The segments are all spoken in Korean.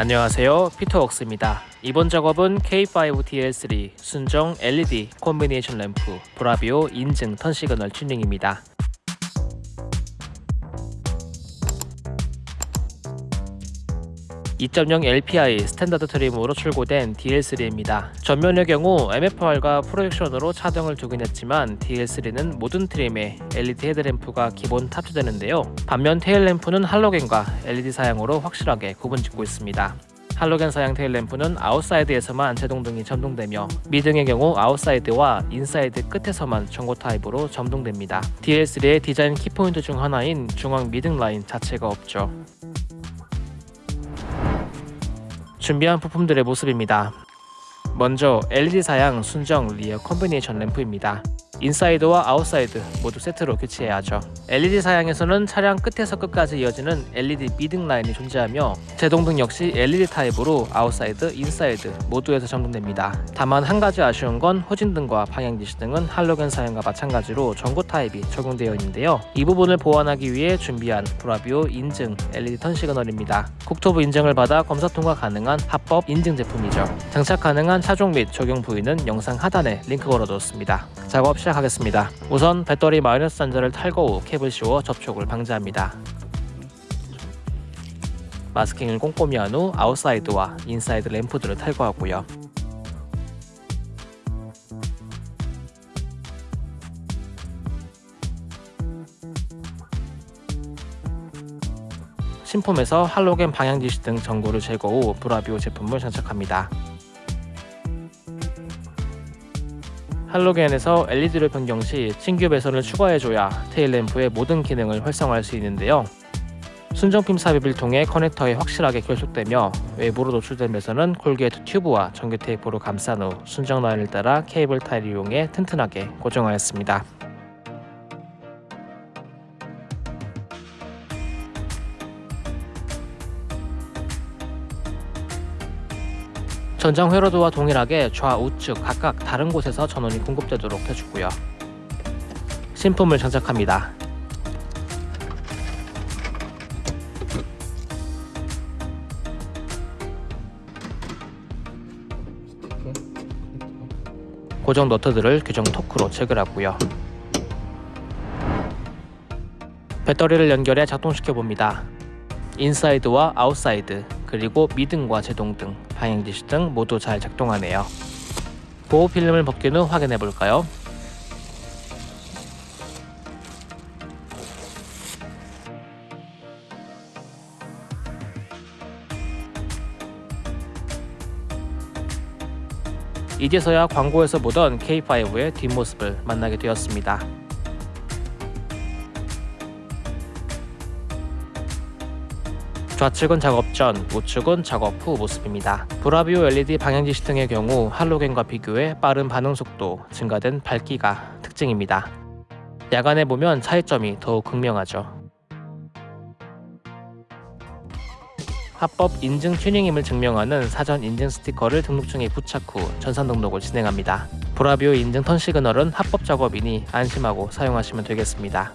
안녕하세요. 피터웍스입니다. 이번 작업은 K5DL3 순정 LED 콤비네이션 램프 브라비오 인증 turn signal 튜닝입니다 2.0 LPI standard trim으로 출고된 DL3입니다. 전면의 경우 MFR과 projection으로 차등을 두긴 했지만 DL3는 모든 trim에 LED 헤드램프가 기본 탑재되는데요. 반면 테일램프는 할로겐과 LED 사양으로 확실하게 구분짓고 있습니다. 할로겐 사양 테일램프는 아웃사이드에서만 제동등이 점등되며 미등의 경우 아웃사이드와 인사이드 끝에서만 전구 타입으로 점등됩니다. DL3의 디자인 키포인트 중 하나인 중앙 미등 라인 자체가 없죠. 준비한 부품들의 모습입니다. 먼저 LED 사양 순정 rear combination lamp입니다. 인사이드와 아웃사이드 모두 세트로 교체해야 하죠. LED 사양에서는 차량 끝에서 끝까지 이어지는 LED 미등 라인이 존재하며 제동등 역시 LED 타입으로 아웃사이드, 인사이드 모두에서 점등됩니다. 다만 한 가지 아쉬운 건 후진등과 방향지시등은 할로겐 사양과 마찬가지로 전구 타입이 적용되어 있는데요. 이 부분을 보완하기 위해 준비한 브라비오 인증 LED turn signal입니다. 국토부 인증을 받아 검사 통과 가능한 합법 인증 제품이죠. 장착 가능한 차종 및 적용 부위는 영상 하단에 링크 걸어두었습니다. 작업 시 작하겠습니다. 우선 배터리 마이너스 단자를 탈거 후 캡을 씌워 접촉을 방지합니다. 마스킹을 꼼꼼히 한 후 아웃사이드와 인사이드 램프들을 탈거하고요. 신품에서 할로겐 방향지시 등 전구를 제거 후 브라비오 제품을 장착합니다. 할로겐에서 LED를 변경 시 신규 배선을 추가해줘야 테일램프의 모든 기능을 활성화할 수 있는데요. 순정핀 삽입을 통해 커넥터에 확실하게 결속되며 외부로 노출된 배선은 corrugate 튜브와 전기 테이프로 감싼 후 순정 라인을 따라 케이블 타이를 이용해 튼튼하게 고정하였습니다. 전장 회로도와 동일하게 좌우측 각각 다른 곳에서 전원이 공급되도록 해주고요. 신품을 장착합니다. 고정 너트들을 규정 토크로 체결하고요. 배터리를 연결해 작동시켜 봅니다. 인사이드와 아웃사이드 그리고 미등과 제동 등, 방향지시 등 모두 잘 작동하네요. 보호 필름을 벗긴 후 확인해 볼까요? 이제서야 광고에서 보던 K5의 뒷모습을 만나게 되었습니다. 좌측은 작업 전, 우측은 작업 후 모습입니다. 브라비오 LED 방향지시 등의 경우 할로겐과 비교해 빠른 반응 속도, 증가된 밝기가 특징입니다. 야간에 보면 차이점이 더욱 극명하죠. 합법 인증 튜닝임을 증명하는 사전 인증 스티커를 등록증에 부착 후 전산 등록을 진행합니다. 브라비오 인증 턴 시그널은 합법 작업이니 안심하고 사용하시면 되겠습니다.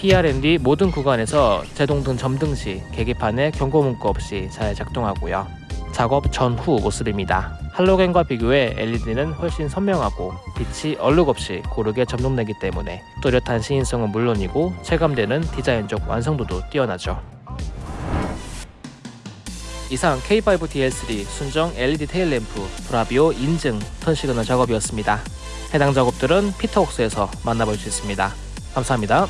PRND 모든 구간에서 제동등 점등 시 계기판에 경고 문구 없이 잘 작동하고요. 작업 전후 모습입니다. 할로겐과 비교해 LED는 훨씬 선명하고 빛이 얼룩 없이 고르게 점등되기 때문에 또렷한 시인성은 물론이고 체감되는 디자인적 완성도도 뛰어나죠. 이상 K5DL3 순정 LED 테일램프 브라비오 인증 turn signal 작업이었습니다. 해당 작업들은 피터웍스에서 만나볼 수 있습니다. 감사합니다.